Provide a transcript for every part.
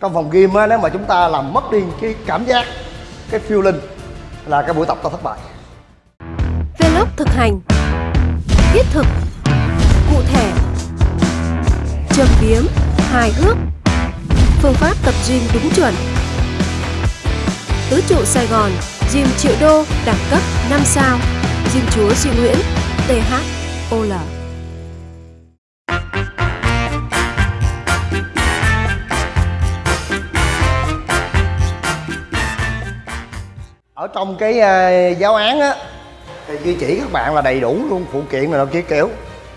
trong phòng gym á, nếu mà chúng ta làm mất đi cái cảm giác, cái feeling là cái buổi tập ta thất bại. Vlog thực hành. Thiết thực. Cụ thể. Châm biếm. Hài hước. Phương pháp tập gym đúng chuẩn. Tứ trụ Sài Gòn, Gym triệu đô, đẳng cấp 5 sao. Gym chúa Duy Nguyễn THOL ở trong cái uh, giáo án á thì duy chỉ các bạn là đầy đủ luôn phụ kiện này nọ kia kiểu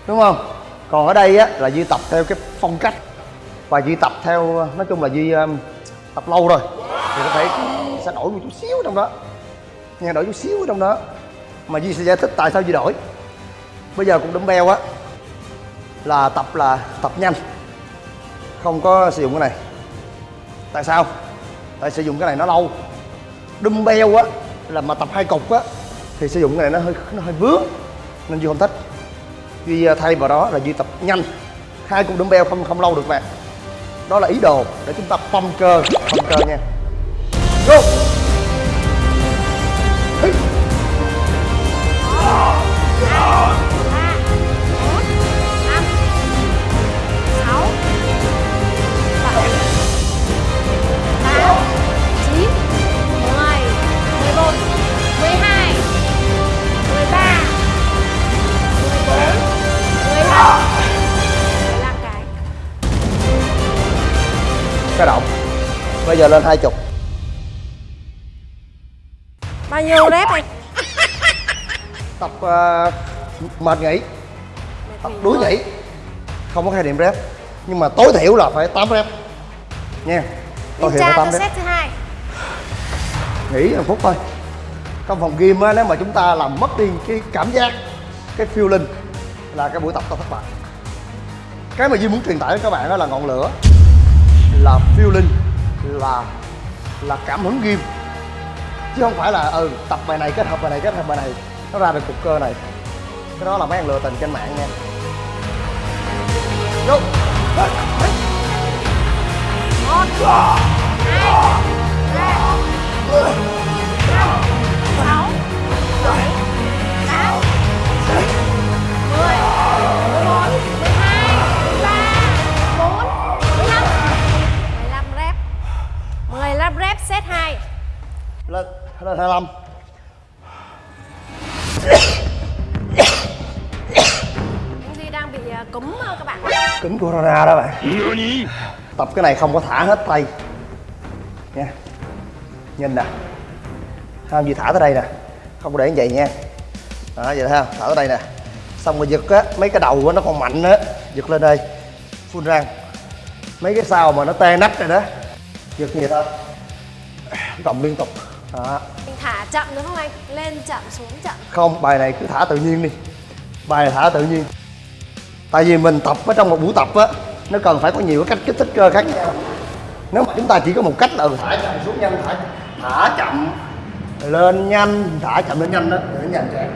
đúng không? Còn ở đây á là duy tập theo cái phong cách và duy tập theo nói chung là duy um, ờ, tập lâu rồi. Thì có thể sẽ đổi một chút xíu trong đó nghe đổi chút xíu trong đó. Mà duy sẽ giải thích tại sao duy đổi. Bây giờ cũng dumbbell á là tập là tập nhanh không có sử dụng cái này. Tại sao? Tại sử dụng cái này nó lâu dumbbell á, là mà tập hai cục á, thì sử dụng cái này nó hơi nó hơi vướng, nên duy không thích. Duy à, thay vào đó là duy tập nhanh. Hai cục dumbbell không không lâu được bạn. Đó là ý đồ để chúng ta phong cơ phong cơ nha. Go! Giờ lên hai chục. Bao nhiêu rep anh? tập ờ, mệt nghỉ. Tập đuối nghỉ. Không có khái niệm rep. Nhưng mà tối thiểu là phải 8 rep. Nha tối thiểu phải 8 rep. thứ hai. Nghỉ một phút thôi. Trong phòng gym á nếu mà chúng ta làm mất đi cái cảm giác cái feeling là cái buổi tập ta thất bại. Cái mà Duy muốn truyền tải đến các bạn đó là ngọn lửa là feeling là là cảm hứng ghim chứ không phải là ừ tập bài này kết hợp bài này, kết hợp bài này, nó ra được cục cơ này. Cái đó là mấy ăn lừa tình trên mạng nha. Vô. Rep 25 Anh Duy đang bị à, cúm à, các bạn. Cứng corona đó bạn. Tập cái này không có thả hết tay. Nha. Nhìn nè. Không gì thả tới đây nè. Không có để như vậy nha. Đó vậy ha. Thả tới đây nè. Xong rồi giật á mấy cái đầu á nó còn mạnh á. Giật lên đây. Phun răng mấy cái sau mà nó tê nách rồi đó. Giật như vậy thôi. Cộng liên tục. Đó thả chậm đúng không anh? Lên chậm xuống chậm. Không bài này cứ thả tự nhiên đi. Bài này thả tự nhiên. Tại vì mình tập ở trong một buổi tập á nó cần phải có nhiều cái cách kích thích cơ khác nhau. Nếu mà chúng ta chỉ có một cách là ừ, thả chậm xuống nhanh thả thả chậm. Lên nhanh thả chậm lên nhanh đó để nhanh cho em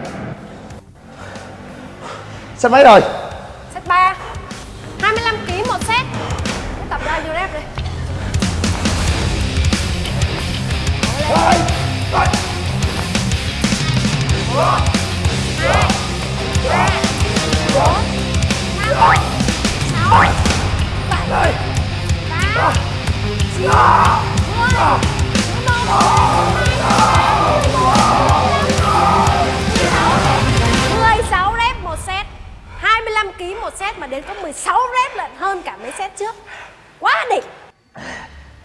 set mấy rồi. Set 3 16 rep một set. 25 kg một set mà đến có 16 rep lận hơn cả mấy set trước. Quá đỉnh.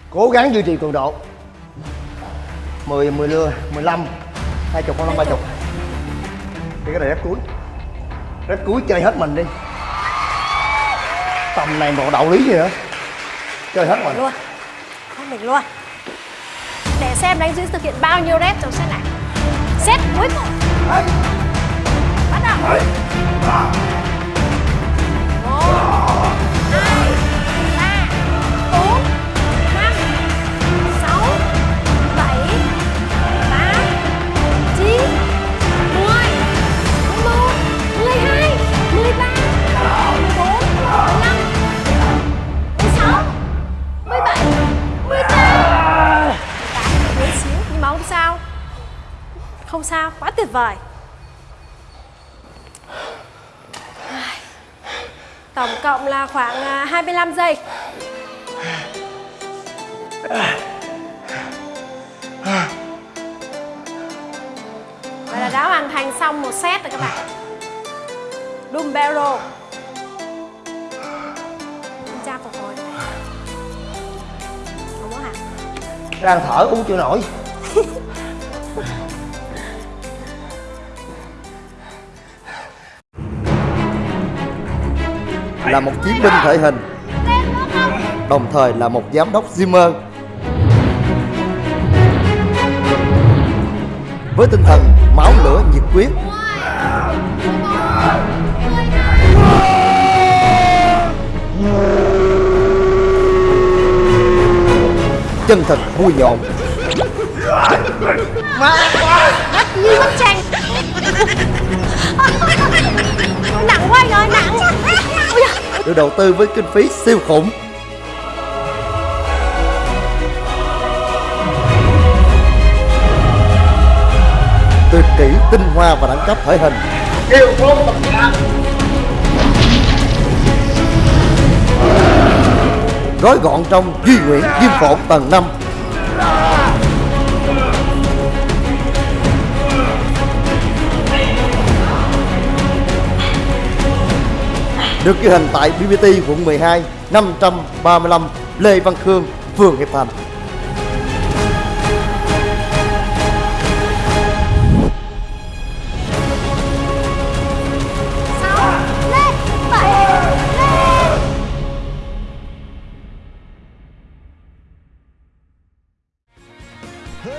Cố gắng duy trì cường độ. 10, 10 lưa, 15 20 con 30 Thì cái này rep cuối. Rep cuối chơi hết mình đi. Tầm này bộ đạo lý gì hả? Chơi hết mình luôn. Không mình luôn. Để xem đánh Duy thực hiện bao nhiêu rep trong set này. Set cuối cùng. Bắt đầu. Một hai Không sao, không sao quá tuyệt vời. Tổng cộng là khoảng à, 25 giây. Vậy là đã hoàn thành xong một set rồi các bạn. Dumbbell Kiểm tra phục hồi. Không có hả? đang thở uống chưa nổi là một chiến binh thể hình, đồng thời là một giám đốc Zimmer. Với tinh thần máu lửa nhiệt huyết. Chân thật vui nhộn. Như bức tranh Nặng quá ơi, nặng được đầu tư với kinh phí siêu khủng. Tuyệt kỹ tinh hoa và đẳng cấp thể hình. Kêu phong tập nhạc gói gọn trong duy nguyễn diêm phộn tầng 5 được ghi hình tại BBT quận 12 535 Lê Văn Khương, phường Hiệp Thành.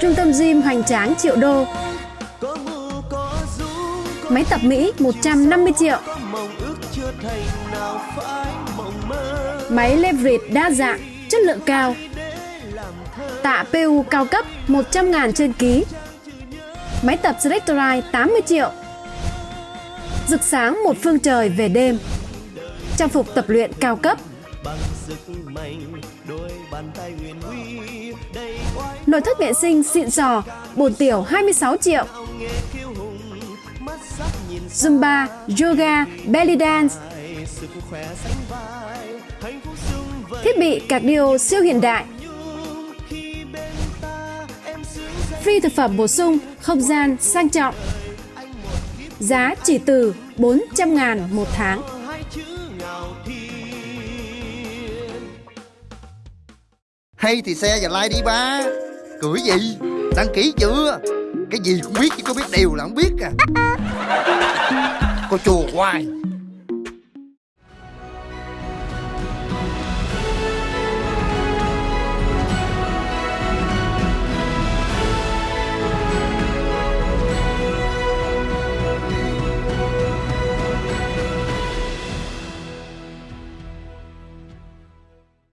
Trung tâm gym hoành tráng triệu đô. Máy tập Mỹ 150 triệu. Máy leverage đa dạng, chất lượng cao. Tạ PU cao cấp 100 ngàn trên ký. Máy tập Selectorite 80 triệu. Rực sáng một phương trời về đêm. Trang phục tập luyện cao cấp. Nội thất vệ sinh xịn sò, bồn tiểu 26 triệu. Zumba, yoga, belly dance. Thiết bị cardio siêu hiện đại. Free thực phẩm bổ sung, không gian sang trọng. Giá chỉ từ 400 ngàn một tháng. Hay thì xe và like đi ba Cười gì Đăng ký chưa cái gì cũng biết chứ có biết điều là không biết à. Cô chùa hoài.